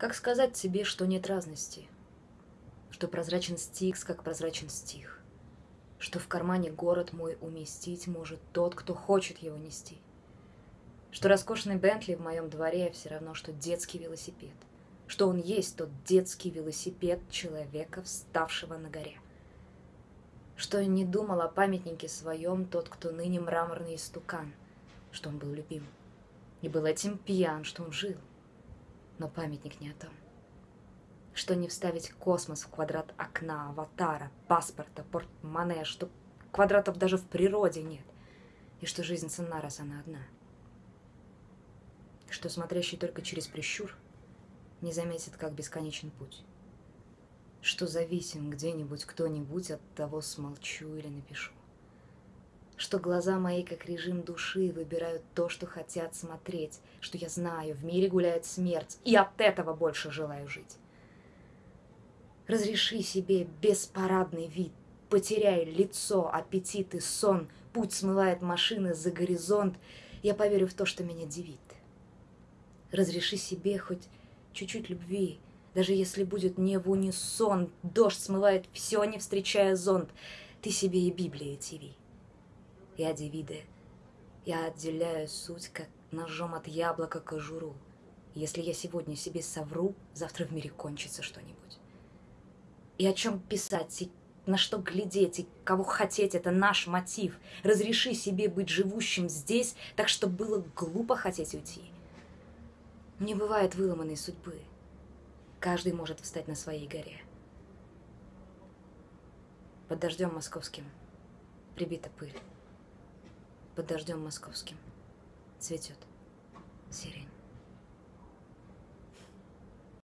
Как сказать тебе, что нет разности? Что прозрачен стикс, как прозрачен стих? Что в кармане город мой уместить может тот, кто хочет его нести? Что роскошный Бентли в моем дворе все равно, что детский велосипед? Что он есть тот детский велосипед человека, вставшего на горе? Что не думал о памятнике своем тот, кто ныне мраморный истукан? Что он был любим? И был этим пьян, что он жил? Но памятник не о том. Что не вставить космос в квадрат окна, аватара, паспорта, портмоне, что квадратов даже в природе нет, и что жизнь ценна, раз она одна. Что смотрящий только через прищур не заметит, как бесконечен путь. Что зависим где-нибудь кто-нибудь от того, смолчу или напишу что глаза мои, как режим души, выбирают то, что хотят смотреть, что я знаю, в мире гуляет смерть, и от этого больше желаю жить. Разреши себе беспарадный вид, потеряй лицо, аппетит и сон, путь смывает машины за горизонт, я поверю в то, что меня дивит. Разреши себе хоть чуть-чуть любви, даже если будет не в унисон, дождь смывает все, не встречая зонт, ты себе и Библия тиви я дивиде. Я отделяю суть, как ножом от яблока кожуру. Если я сегодня себе совру, завтра в мире кончится что-нибудь. И о чем писать, и на что глядеть, и кого хотеть, это наш мотив. Разреши себе быть живущим здесь, так что было глупо хотеть уйти. Не бывает выломанной судьбы. Каждый может встать на своей горе. Под дождем московским прибита пыль под дождем московским цветет сирень.